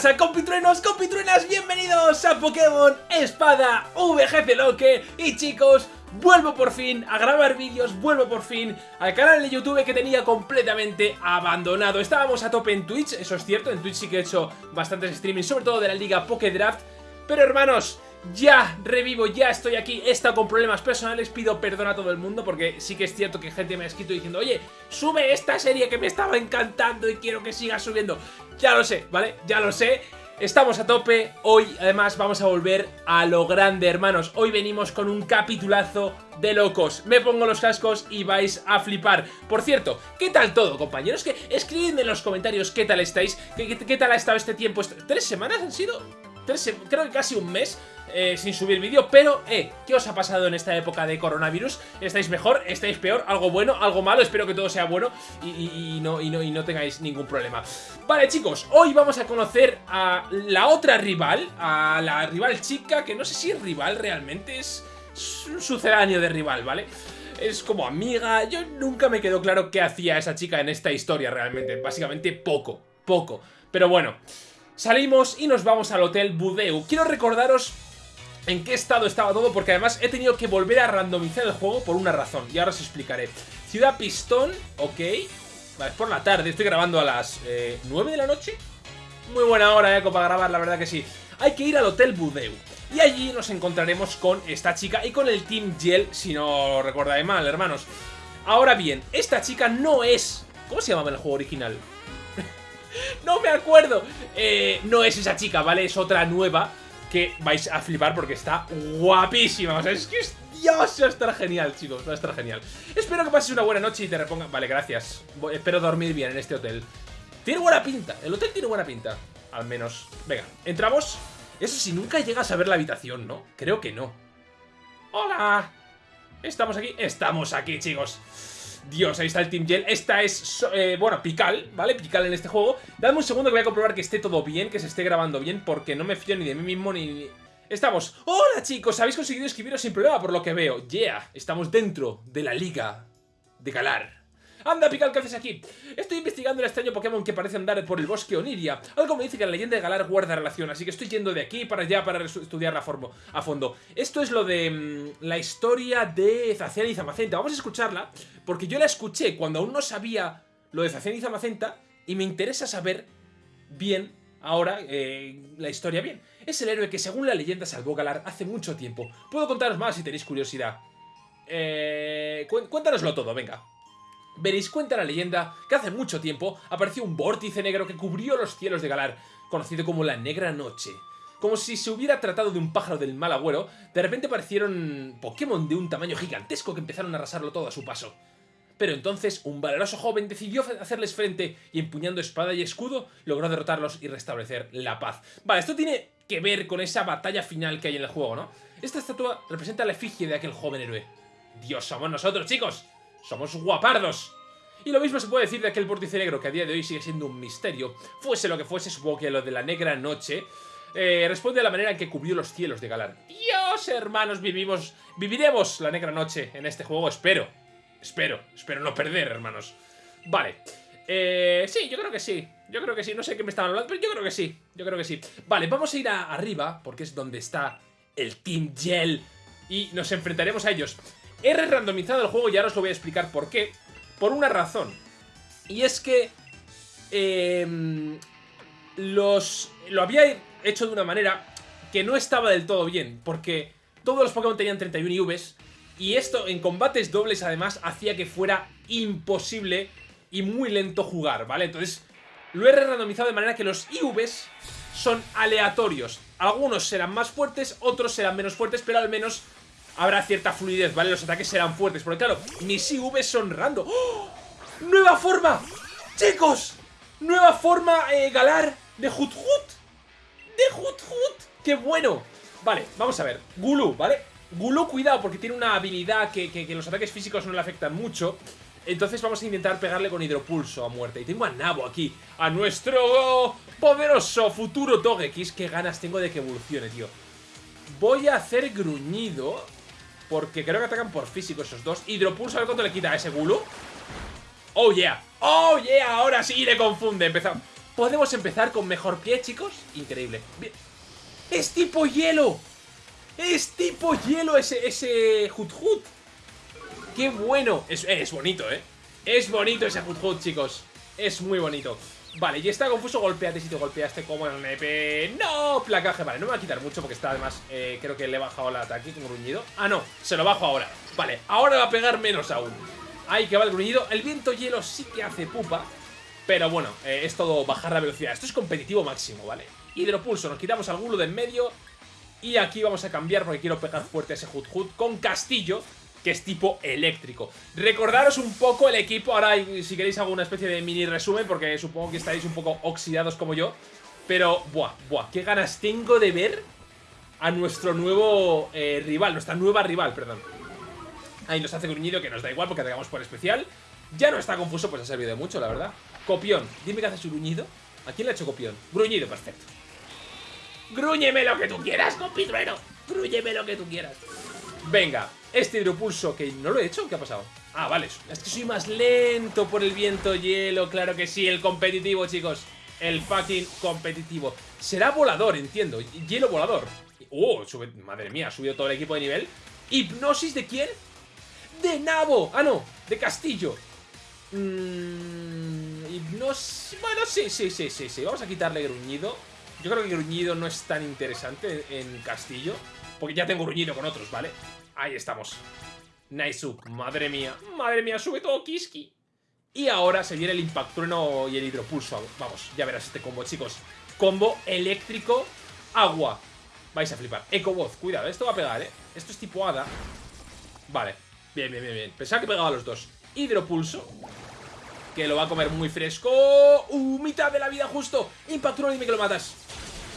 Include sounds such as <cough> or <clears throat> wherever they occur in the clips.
pasa, compitruenos, compitruenas? Bienvenidos a Pokémon Espada VGC Loque Y chicos, vuelvo por fin a grabar vídeos, vuelvo por fin al canal de YouTube que tenía completamente abandonado Estábamos a tope en Twitch, eso es cierto, en Twitch sí que he hecho bastantes streamings, sobre todo de la liga Pokédraft Pero hermanos, ya revivo, ya estoy aquí, he estado con problemas personales, pido perdón a todo el mundo porque sí que es cierto que gente me ha escrito diciendo Oye, sube esta serie que me estaba encantando y quiero que siga subiendo Ya lo sé, ¿vale? Ya lo sé Estamos a tope, hoy además vamos a volver a lo grande hermanos Hoy venimos con un capitulazo de locos Me pongo los cascos y vais a flipar Por cierto, ¿qué tal todo compañeros? Que escribidme en los comentarios qué tal estáis ¿Qué, qué, tal ha estado este tiempo? ¿Tres semanas han sido? ¿Tres, creo que casi un mes eh, sin subir vídeo, pero, eh, ¿qué os ha pasado en esta época de coronavirus? ¿Estáis mejor? ¿Estáis peor? ¿Algo bueno? ¿Algo malo? Espero que todo sea bueno y, no, y, no, y no tengáis ningún problema. Vale, chicos, hoy vamos a conocer a la otra rival, a la rival chica, que no sé si es rival realmente, es un sucedáneo de rival, ¿vale? es como amiga. Yo nunca me quedó claro qué hacía esa chica en esta historia realmente. Básicamente poco, poco. Pero bueno, salimos y nos vamos al Hotel Budeu. Quiero recordaros en qué estado estaba todo, porque además he tenido que volver a randomizar el juego por una razón, y ahora os explicaré. Ciudad Pistón, ok. Vale, es por la tarde, estoy grabando a las 9 eh, de la noche. Muy buena hora, eh, para grabar, la verdad que sí. Hay que ir al Hotel Budeu. Y allí nos encontraremos con esta chica y con el Team Gel, si no recordáis mal, hermanos. Ahora bien, esta chica no es... ¿Cómo se llamaba en el juego original? <laughs> no me acuerdo. Eh, no es esa chica, ¿vale? Es otra nueva que vais a flipar porque está guapísima. O sea, es que es Dios, va a estar genial, chicos, va a estar genial. Espero que pases una buena noche y te reponga... Vale, gracias. espero dormir bien en este hotel. Tiene buena pinta, el hotel tiene buena pinta. Al menos. Venga, entramos. Eso si nunca llegas a ver la habitación, ¿no? Creo que no. ¡Hola! ¿Estamos aquí? Estamos aquí, chicos. Dios, ahí está el Team Gel. Esta es, eh, bueno, Pical, ¿vale? Pical en este juego. Dame un segundo que voy a comprobar que esté todo bien, que se esté grabando bien, porque no me fío ni de mí mismo ni... Estamos... ¡Hola, chicos! Habéis conseguido escribiros sin problema por lo que veo. Yeah, estamos dentro de la liga de Galar. Anda, Pical, ¿qué haces aquí? Estoy investigando el extraño Pokémon que parece andar por el bosque Oniria. Algo me dice que la leyenda de Galar guarda relación, así que estoy yendo de aquí para allá para estudiarla a fondo. Esto es lo de mm, la historia de Zacian y Zamacenta. Vamos a escucharla, porque yo la escuché cuando aún no sabía lo de Zacian y Zamacenta, y me interesa saber bien ahora eh, la historia bien. Es el héroe que según la leyenda salvó Galar hace mucho tiempo. Puedo contaros más si tenéis curiosidad. Eh, cuéntanoslo todo, venga. Veréis, cuenta la leyenda que hace mucho tiempo apareció un vórtice negro que cubrió los cielos de Galar, conocido como la Negra Noche. Como si se hubiera tratado de un pájaro del mal agüero, de repente aparecieron Pokémon de un tamaño gigantesco que empezaron a arrasarlo todo a su paso. Pero entonces un valeroso joven decidió hacerles frente y empuñando espada y escudo logró derrotarlos y restablecer la paz. Vale, esto tiene que ver con esa batalla final que hay en el juego, ¿no? Esta estatua representa la efigie de aquel joven héroe. Dios, somos nosotros, chicos. Somos guapardos. Y lo mismo se puede decir de aquel negro que a día de hoy sigue siendo un misterio. Fuese lo que fuese, supongo que lo de la negra noche eh, responde a la manera en que cubrió los cielos de Galar. Dios, hermanos, vivimos, viviremos la negra noche en este juego, espero. Espero, espero no perder, hermanos. Vale. Eh, sí, yo creo que sí. Yo creo que sí. No sé qué me estaban hablando, pero yo creo que sí. Yo creo que sí. Vale, vamos a ir a arriba, porque es donde está el Team Gel. Y nos enfrentaremos a ellos. He re-randomizado el juego y ahora os lo voy a explicar por qué. Por una razón. Y es que... Em, los... Lo había hecho de una manera que no estaba del todo bien. Porque todos los Pokémon tenían 31 IVs. Y esto en combates dobles además hacía que fuera imposible y muy lento jugar, ¿vale? Entonces lo he randomizado de manera que los IVs son aleatorios. Algunos serán más fuertes, otros serán menos fuertes, pero al menos habrá cierta fluidez, ¿vale? Los ataques serán fuertes, porque claro, mis IV son random. ¡Oh! ¡Nueva forma! ¡Chicos! Nueva forma eh, Galar de Hut Hut. ¡De Hut Hut! ¡Qué bueno! Vale, vamos a ver. Gulu, ¿vale? Gulu, cuidado, porque tiene una habilidad que, que, los ataques físicos no le afectan mucho. Entonces vamos a intentar pegarle con hidropulso a muerte. Y tengo a Nabo aquí, a nuestro poderoso futuro Togekiss. Qué ganas tengo de que evolucione, tío. Voy a hacer gruñido porque creo que atacan por físico esos dos. Hidropulso, a ver cuánto le quita a ese Gulu. Oh, yeah. Oh, yeah. Ahora sí le confunde. Empezamos. Podemos empezar con mejor pie, chicos. Increíble. ¡Es tipo hielo! ¡Es tipo hielo ese, ese Hut Hut! ¡Qué bueno! Es, es bonito, ¿eh? Es bonito ese Hut, chicos. Es muy bonito. Vale, y está confuso, golpeate si te golpeaste como el nepe. ¡No! Placaje, vale, no me va a quitar mucho porque está además, eh, creo que le he bajado el ataque con gruñido. Ah, no, se lo bajo ahora. Vale, ahora va a pegar menos aún. Ahí que va el gruñido. El viento hielo sí que hace pupa. Pero bueno, eh, es todo bajar la velocidad. Esto es competitivo máximo, ¿vale? Hidropulso, nos quitamos al gulo de en medio. Y aquí vamos a cambiar porque quiero pegar fuerte a ese Hut Hut con Castillo que es tipo eléctrico. Recordaros un poco el equipo, ahora si queréis hago una especie de mini resumen porque supongo que estáis un poco oxidados como yo. Pero, buah, buah, qué ganas tengo de ver a nuestro nuevo eh, rival, nuestra nueva rival, perdón. Ahí nos hace gruñido que nos da igual porque atacamos por especial. Ya no está confuso, pues ha servido de mucho, la verdad. Copión, dime que hace su gruñido. ¿A quién le ha hecho copión? Gruñido, perfecto. Grúñeme lo que tú quieras, compitrueno. Grúñeme lo que tú quieras. Venga, este hidropulso, que no lo he hecho, ¿qué ha pasado? Ah, vale, es que soy más lento por el viento hielo, claro que sí, el competitivo, chicos. El fucking competitivo. Será volador, entiendo, hielo volador. Oh, madre mía, ha subido todo el equipo de nivel. ¿Hipnosis de quién? ¡De Nabo! Ah, no, de Castillo. Mmm... Hipnosis... Bueno, sí, sí, sí, sí, sí. Vamos a quitarle gruñido. Yo creo que gruñido no es tan interesante en Castillo. Porque ya tengo gruñido con otros, ¿vale? Ahí estamos. Nice Madre mía. Madre mía, sube todo Kiski. Y ahora se viene el Impactrueno y el Hidropulso. Vamos, ya verás este combo, chicos. Combo eléctrico, agua. Vais a flipar. Ecoboz, cuidado, esto va a pegar, ¿eh? Esto es tipo hada. Vale, bien, bien, bien, bien. Pensaba que pegaba a los dos. Hidropulso. Que lo va a comer muy fresco. ¡Uh! Mitad de la vida justo. Impactrueno, dime que lo matas.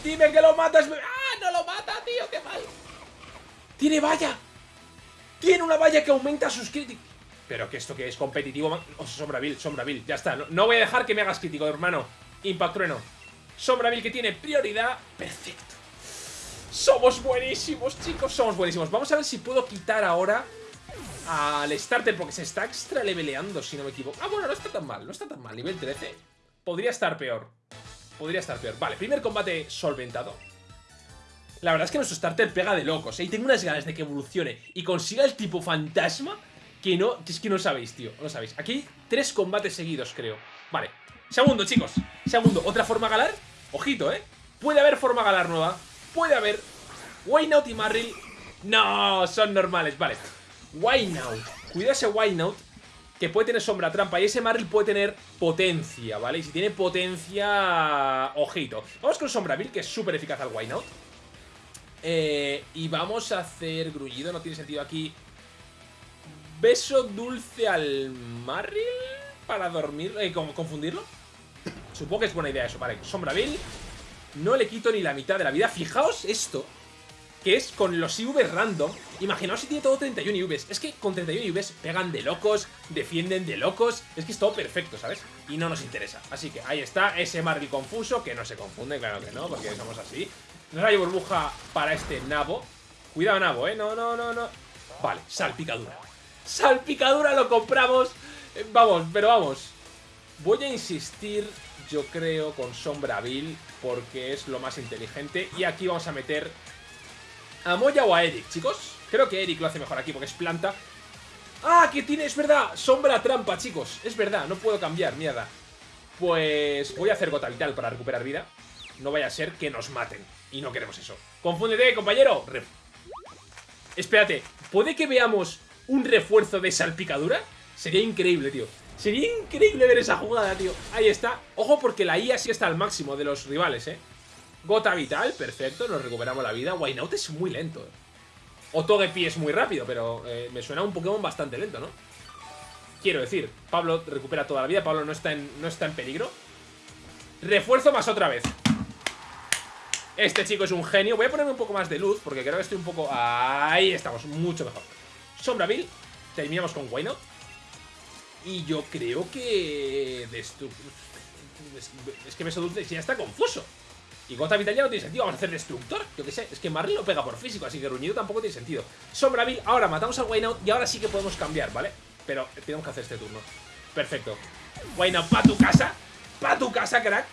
Dime que lo matas. ¡Ah! No lo mata, tío, qué mal. ¡Tiene valla! ¡Tiene una valla que aumenta sus críticos! Pero que esto que es competitivo... Oh, Sombraville, Sombraville, ya está. No, voy a dejar que me hagas crítico, hermano. Impact Trueno. Sombraville que tiene prioridad. Perfecto. Somos buenísimos, chicos. Somos buenísimos. Vamos a ver si puedo quitar ahora al starter porque se está extra leveleando, si no me equivoco. Ah, bueno, no está tan mal. No está tan mal. Nivel 13. Podría estar peor. Podría estar peor. Vale, primer combate solventado. La verdad es que nuestro starter pega de locos, ¿eh? Y tengo unas ganas de que evolucione y consiga el tipo fantasma que no... es que no sabéis, tío, no sabéis. Aquí tres combates seguidos, creo. Vale. Segundo, chicos. Segundo, ¿otra forma galar? Ojito, ¿eh? Puede haber forma galar nueva. Puede haber. Waynout y Marril. No, son normales. Vale. Waynout. Cuidado ese Waynout que puede tener sombra trampa y ese Marril puede tener potencia, ¿vale? Y si tiene potencia... Ojito. Vamos con Sombraville, que es súper eficaz al Waynout. Eh, y vamos a hacer gruñido, no tiene sentido aquí. Beso dulce al Marril para dormir, eh, confundirlo. Supongo que es buena idea eso, vale. Sombraville, no le quito ni la mitad de la vida. Fijaos esto, que es con los IVs random. Imaginaos si tiene todo 31 IVs. Es que con 31 IVs pegan de locos, defienden de locos. Es que es todo perfecto, ¿sabes? Y no nos interesa. Así que ahí está ese Marril confuso, que no se confunde, claro que no, porque somos así. Rayo burbuja para este nabo. Cuidado, nabo, ¿eh? No, no, no, no. Vale, salpicadura. Salpicadura lo compramos. Eh, vamos, pero vamos. Voy a insistir, yo creo, con Sombraville, porque es lo más inteligente. Y aquí vamos a meter a Moya o a Eric, chicos. Creo que Eric lo hace mejor aquí porque es planta. ¡Ah, que tiene! Es verdad, sombra trampa, chicos. Es verdad, no puedo cambiar, mierda. Pues voy a hacer gota vital para recuperar vida. No vaya a ser que nos maten. Y no queremos eso. ¡Confúndete, compañero! Espérate, ¿puede que veamos un refuerzo de salpicadura? Sería increíble, tío. Sería increíble ver esa jugada, tío. Ahí está. Ojo porque la IA sí está al máximo de los rivales, ¿eh? Gota vital, perfecto, nos recuperamos la vida. Waynout es muy lento. ¿eh? O Togepi es muy rápido, pero eh, me suena un Pokémon bastante lento, ¿no? Quiero decir, Pablo recupera toda la vida, Pablo no está en, no está en peligro. Refuerzo más otra vez. Este chico es un genio. Voy a ponerme un poco más de luz porque creo que estoy un poco... Ahí estamos, mucho mejor. Sombraville. Terminamos con Wayno. Y yo creo que... Es que Beso ya está confuso. Y Gota Vital ya no tiene sentido. Vamos a hacer Destructor. Yo qué sé. Es que Marley lo pega por físico, así que Ruñido tampoco tiene sentido. Sombraville. Ahora matamos al Waynout y ahora sí que podemos cambiar, ¿vale? Pero tenemos que hacer este turno. Perfecto. Waynout, pa' tu casa. Pa' tu casa, crack.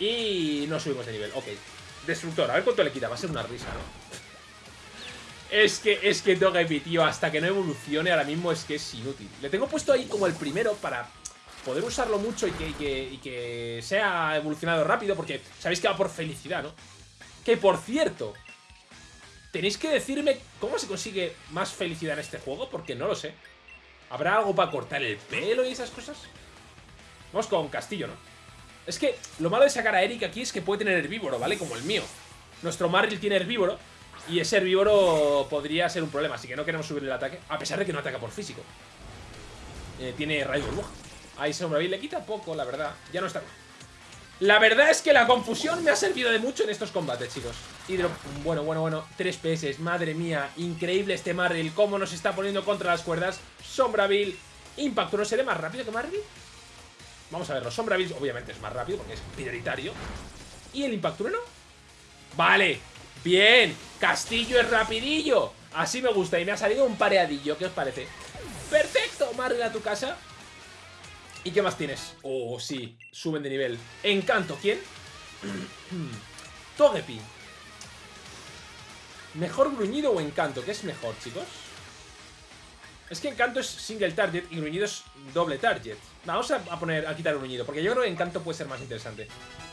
Y no subimos de nivel, ok. Destructor, a ver cuánto le quita, va a ser una risa, ¿no? Es que, es que Togepi, tío, hasta que no evolucione ahora mismo es que es inútil. Le tengo puesto ahí como el primero para poder usarlo mucho y que, y que, sea evolucionado rápido, porque sabéis que va por felicidad, ¿no? Que, por cierto, tenéis que decirme cómo se consigue más felicidad en este juego, porque no lo sé. ¿Habrá algo para cortar el pelo y esas cosas? Vamos con Castillo, ¿no? Es que lo malo de sacar a Eric aquí es que puede tener herbívoro, ¿vale? Como el mío. Nuestro Marril tiene herbívoro y ese herbívoro podría ser un problema, así que no queremos subir el ataque, a pesar de que no ataca por físico. Eh, tiene rayo burbuja. Ahí Sombra le quita poco, la verdad. Ya no está. La verdad es que la confusión me ha servido de mucho en estos combates, chicos. Hidro... Bueno, bueno, bueno. 3 PS, madre mía. Increíble este Marril. Cómo nos está poniendo contra las cuerdas. Sombraville. Impacto, ¿no será más rápido que Marril? Vamos a verlo. Sombraville obviamente es más rápido porque es prioritario. ¿Y el Impacto no? Vale. Bien, Castillo es rapidillo Así me gusta y me ha salido un pareadillo ¿Qué os parece? Perfecto, Marvel a tu casa ¿Y qué más tienes? Oh, sí, suben de nivel Encanto, ¿quién? <clears throat> Togepi ¿Mejor gruñido o encanto? ¿Qué es mejor, chicos? Es que Encanto es single target y Gruñido es doble target. Vamos a, poner, a quitar Gruñido, porque yo creo que Encanto puede ser más interesante.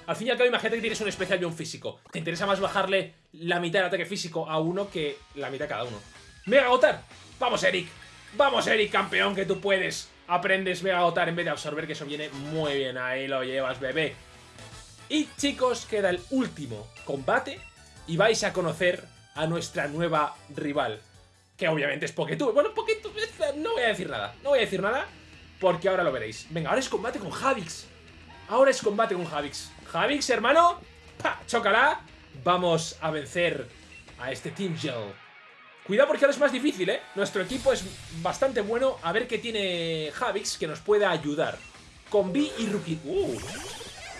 Al fin y al cabo, imagínate que tienes un especial de un físico. Te interesa más bajarle la mitad del ataque físico a uno que la mitad a cada uno. ¡Mega Gotar! ¡Vamos, Eric! ¡Vamos, Eric, campeón, que tú puedes! Aprendes Mega Gotar en vez de absorber, que eso viene muy bien. Ahí lo llevas, bebé. Y, chicos, queda el último combate y vais a conocer a nuestra nueva rival que obviamente es Poketube. Bueno, Poketube, no voy a decir nada, no voy a decir nada, porque ahora lo veréis. Venga, ahora es combate con Javix. Ahora es combate con Javix. Javix, hermano, ¡pa! ¡Chócala! Vamos a vencer a este Team Gel. Cuidado porque ahora es más difícil, ¿eh? Nuestro equipo es bastante bueno. A ver qué tiene Javix que nos pueda ayudar. Con B y Rookie... ¡Uh!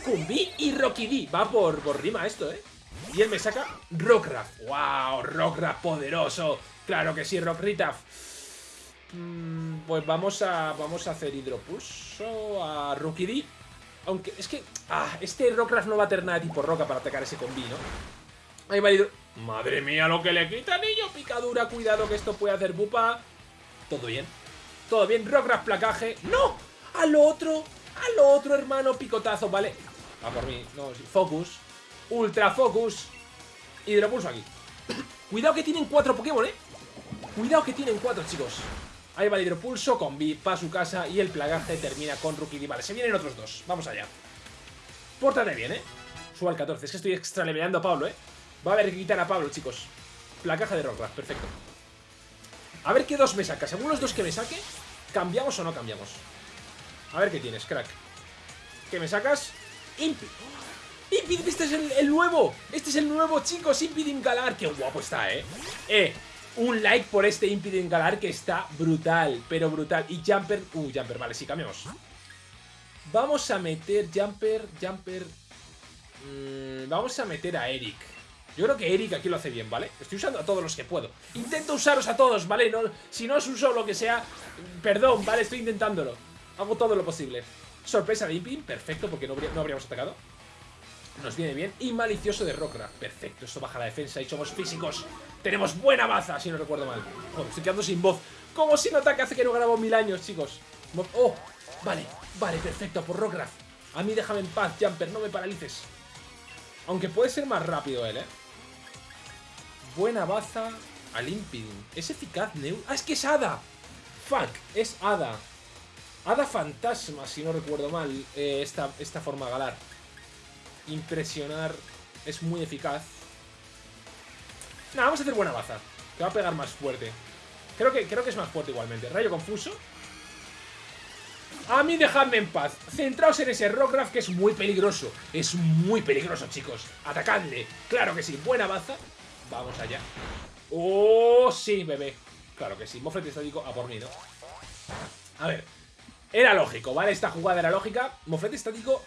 Con B y Rocky D. Va por, por rima esto, ¿eh? Y él me saca Rockcraft. ¡Wow! Rockcraft poderoso. Claro que sí, Rockritaf. Mm, pues vamos a, vamos a hacer hidropulso a Rookie Aunque es que... Ah, este Rockcraft no va a tener nada tipo roca para atacar ese combi, ¿no? Ahí va hidro... Madre mía, lo que le quita, niño. Picadura, cuidado que esto puede hacer bupa. Todo bien. Todo bien. Rockcraft placaje. ¡No! Al otro. Al otro, hermano. Picotazo, ¿vale? Va por mí. No, sí. Focus. Ultra Focus. Hidropulso aquí. Cuidado que tienen cuatro Pokémon, ¿eh? Cuidado que tienen cuatro, chicos. Ahí va el hidropulso con B para su casa y el plagaje termina con Rookie Vale, se vienen otros dos. Vamos allá. Pórtate bien, ¿eh? Suba al 14. Es que estoy extra a Pablo, ¿eh? Va a haber que quitar a Pablo, chicos. Plagaje de Rockcraft, perfecto. A ver qué dos me sacas. Según los dos que me saque, ¿cambiamos o no cambiamos? A ver qué tienes, crack. ¿Qué me sacas? Impi. Impid, este es el, nuevo. Este es el nuevo, chicos. Impidin Galar. Qué guapo está, ¿eh? Eh, un like por este Impidin Galar que está brutal, pero brutal. Y Jumper... Uh, Jumper, vale, sí, cambiamos. Vamos a meter Jumper, Jumper... Mm, vamos a meter a Eric. Yo creo que Eric aquí lo hace bien, ¿vale? Estoy usando a todos los que puedo. Intento usaros a todos, ¿vale? No, si no os uso lo que sea, perdón, ¿vale? Estoy intentándolo. Hago todo lo posible. Sorpresa de Impin, perfecto, porque no, no habríamos atacado. Nos viene bien. Y malicioso de Rockcraft. Perfecto, esto baja la defensa y somos físicos. Tenemos buena baza, si no recuerdo mal. Joder, estoy quedando sin voz. Como si no ataque hace que no grabo mil años, chicos. Oh, vale, vale, perfecto, por Rockcraft. A mí déjame en paz, Jumper, no me paralices. Aunque puede ser más rápido él, ¿eh? Buena baza al. ¿Es eficaz, Neu? ¡Ah, es que es Hada! ¡Fuck! Es Hada. Hada Fantasma, si no recuerdo mal, eh, esta, esta forma galar impresionar es muy eficaz. Nada, vamos a hacer buena baza. Que va a pegar más fuerte. Creo que, creo que es más fuerte igualmente. Rayo confuso. A mí dejadme en paz. Centraos en ese Rockcraft que es muy peligroso. Es muy peligroso, chicos. Atacadle. Claro que sí. Buena baza. Vamos allá. ¡Oh, sí, bebé! Claro que sí. Moflet estático a por mí, ¿no? A ver. Era lógico, ¿vale? Esta jugada era lógica. Moflet estático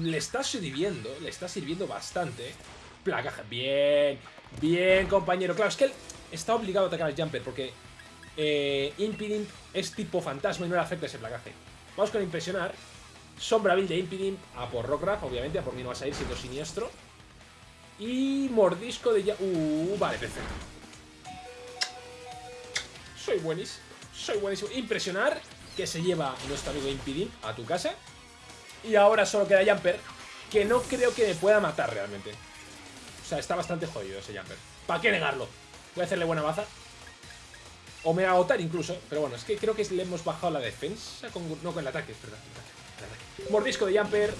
le está sirviendo, le está sirviendo bastante. Placaje, bien, bien compañero. Claro, es que él está obligado a atacar al Jumper porque eh, Impiding es tipo fantasma y no le afecta ese placaje. Vamos con impresionar. Sombra Bill de Impidimp a por Rockruff, obviamente, a por mí no vas a ir siendo siniestro. Y mordisco de ya... Uh, vale, perfecto. Soy buenísimo. Soy buenísimo. Impresionar que se lleva nuestro amigo Impidimp a tu casa. Y ahora solo queda Jumper, que no creo que me pueda matar realmente. O sea, está bastante jodido ese Jumper. ¿Para qué negarlo? Voy a hacerle buena baza. O me va a agotar incluso. Pero bueno, es que creo que le hemos bajado la defensa. No, con el ataque, es verdad. Mordisco de Jumper.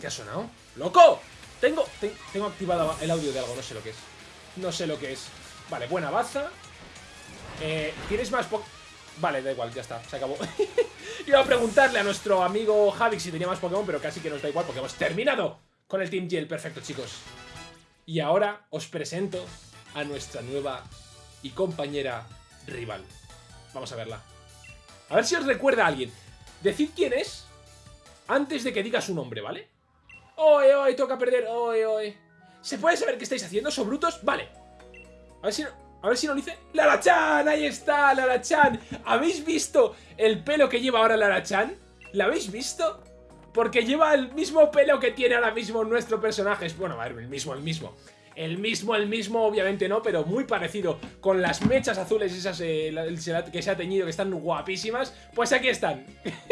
¿Qué ha sonado? ¡Loco! Tengo, tengo activado el audio de algo, no sé lo que es. No sé lo que es. Vale, buena baza. Eh, ¿Tienes más Vale, da igual, ya está, se acabó. <laughs> Iba a preguntarle a nuestro amigo Javix si tenía más Pokémon, pero casi que nos da igual porque hemos terminado con el Team Gel. Perfecto, chicos. Y ahora os presento a nuestra nueva y compañera rival. Vamos a verla. A ver si os recuerda a alguien. Decid quién es antes de que diga su nombre, ¿vale? ¡Oye, oye! Toca perder. ¡Oye, oye! ¿Se puede saber qué estáis haciendo? ¿Son brutos? Vale. A ver si... No... A ver si no lo dice. ¡Lara-chan! ¡Ahí está! ¡Lara-chan! ¿Habéis visto el pelo que lleva ahora Lara-chan? ¿La habéis visto? Porque lleva el mismo pelo que tiene ahora mismo nuestro personaje. Bueno, a ver, el mismo, el mismo. El mismo, el mismo, obviamente no, pero muy parecido Con las mechas azules esas eh, que se ha teñido, que están guapísimas Pues aquí están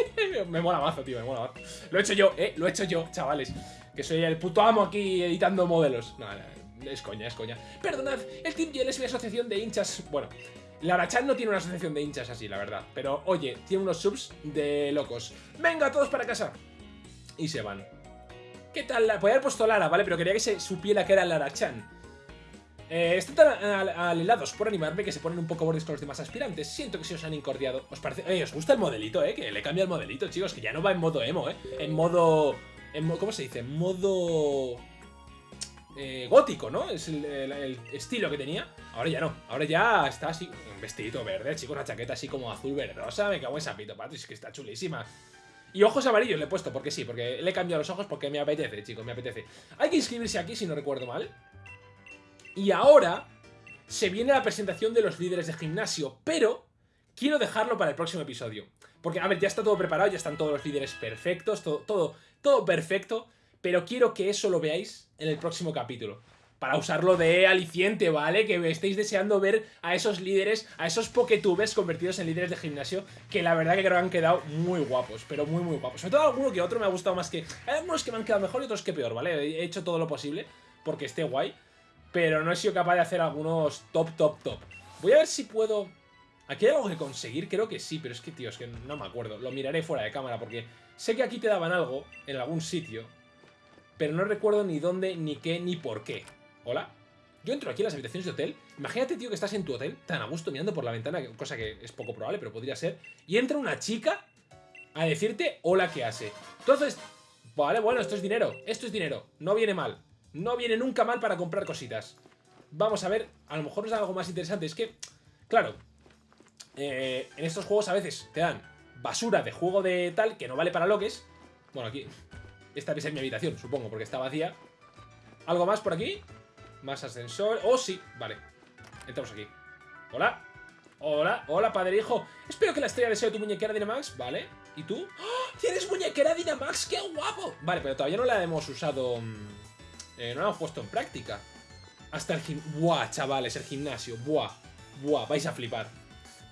<laughs> Me mola mazo, tío, me mola mazo Lo he hecho yo, eh, lo he hecho yo, chavales Que soy el puto amo aquí editando modelos No, no, es coña, es coña. Perdonad, el Team Yell es mi asociación de hinchas... Bueno, Larachan no tiene una asociación de hinchas así, la verdad. Pero, oye, tiene unos subs de locos. ¡Venga, todos para casa! Y se van. ¿Qué tal? Podría haber puesto Lara, ¿vale? Pero quería que se supiera que era Larachan. Eh, están tan alelados por animarme que se ponen un poco bordes con los demás aspirantes. Siento que se os han incordiado. ¿Os parece? Eh, ¿Os gusta el modelito, eh? Que le cambia el modelito, chicos. Que ya no va en modo emo, eh. En modo... En ¿Cómo se dice? En modo... Eh, gótico, ¿no? Es el, estilo que tenía. Ahora ya no. Ahora ya está así, un vestidito verde, chicos, una chaqueta así como azul verdosa. Me cago en sapito, pato, es que está chulísima. Y ojos amarillos le he puesto, porque sí, porque le he cambiado los ojos porque me apetece, chicos, me apetece. Hay que inscribirse aquí, si no recuerdo mal. Y ahora se viene la presentación de los líderes de gimnasio, pero quiero dejarlo para el próximo episodio. Porque, a ver, ya está todo preparado, ya están todos los líderes perfectos, todo, todo, todo perfecto pero quiero que eso lo veáis en el próximo capítulo. Para usarlo de aliciente, ¿vale? Que estéis deseando ver a esos líderes, a esos poketubers convertidos en líderes de gimnasio, que la verdad que creo que han quedado muy guapos, pero muy muy guapos. Sobre todo alguno que otro me ha gustado más que... Hay algunos que me han quedado mejor y otros que peor, ¿vale? He hecho todo lo posible porque esté guay, pero no he sido capaz de hacer algunos top, top, top. Voy a ver si puedo... ¿Aquí hay algo que conseguir? Creo que sí, pero es que, tío, es que no me acuerdo. Lo miraré fuera de cámara porque sé que aquí te daban algo en algún sitio pero no recuerdo ni dónde, ni qué, ni por qué. ¿Hola? Yo entro aquí en las habitaciones de hotel. Imagínate, tío, que estás en tu hotel, tan a gusto mirando por la ventana, cosa que es poco probable, pero podría ser. Y entra una chica a decirte hola, ¿qué hace? Entonces, vale, bueno, esto es dinero. Esto es dinero. No viene mal. No viene nunca mal para comprar cositas. Vamos a ver, a lo mejor es algo más interesante. Es que, claro, eh, en estos juegos a veces te dan basura de juego de tal que no vale para lo que es. Bueno, aquí esta debe ser mi habitación, supongo, porque está vacía. ¿Algo más por aquí? Más ascensor. ¡Oh, sí! Vale. Entramos aquí. Hola. Hola. Hola, padre hijo. Espero que la estrella sea tu muñequera Dynamax. Vale. ¿Y tú? ¡Oh! ¿Tienes muñequera Dynamax? ¡Qué guapo! Vale, pero todavía no la hemos usado... Mm, eh, no la hemos puesto en práctica. Hasta el gimnasio. Buah, chavales, el gimnasio. Buah. Buah, vais a flipar.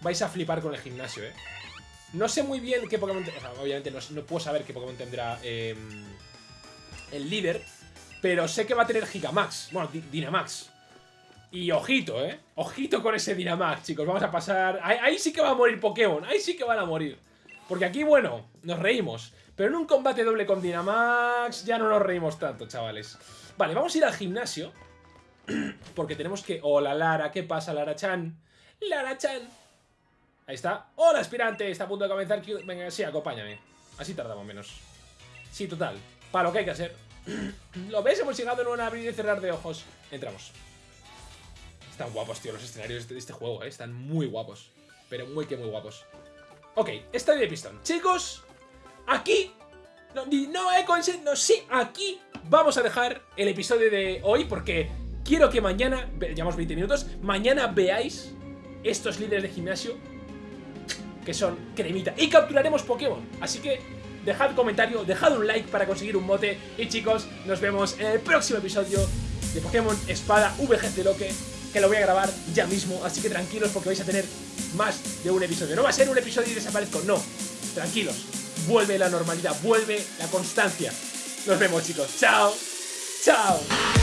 Vais a flipar con el gimnasio, eh. No sé muy bien qué Pokémon... O sea, obviamente no, puedo saber qué Pokémon tendrá em, el líder, pero sé que va a tener Gigamax. Bueno, Dynamax. Y ojito, ¿eh? Ojito con ese Dynamax, chicos. Vamos a pasar... Ahí, sí que va a morir Pokémon. Ahí sí que van a morir. Porque aquí, bueno, nos reímos. Pero en un combate doble con Dynamax ya no nos reímos tanto, chavales. Vale, vamos a ir al gimnasio. <clears throat> Porque tenemos que... Hola, Lara. ¿Qué pasa, Lara-chan? Lara-chan. Ahí está. ¡Hola, aspirante! Está a punto de comenzar. Venga, sí, acompáñame. Así tardamos menos. Sí, total. Para lo que hay que hacer. <clears throat> ¿Lo ves? Hemos llegado en un abrir y cerrar de ojos. Entramos. Están guapos, tío, los escenarios de este juego, ¿eh? Están muy guapos. Pero muy que muy guapos. Ok, estadio de pistón. Chicos, aquí... No, no he conseguido... Sí, aquí vamos a dejar el episodio de hoy porque quiero que mañana... Llevamos 20 minutos. Mañana veáis estos líderes de gimnasio que son cremita. Y capturaremos Pokémon. Así que dejad comentario, dejad un like para conseguir un mote. Y chicos, nos vemos en el próximo episodio de Pokémon Espada VGC Loque, que lo voy a grabar ya mismo, así que tranquilos porque vais a tener más de un episodio. No va a ser un episodio y desaparezco, no. Tranquilos, vuelve la normalidad, vuelve la constancia. Nos vemos chicos, chao, chao.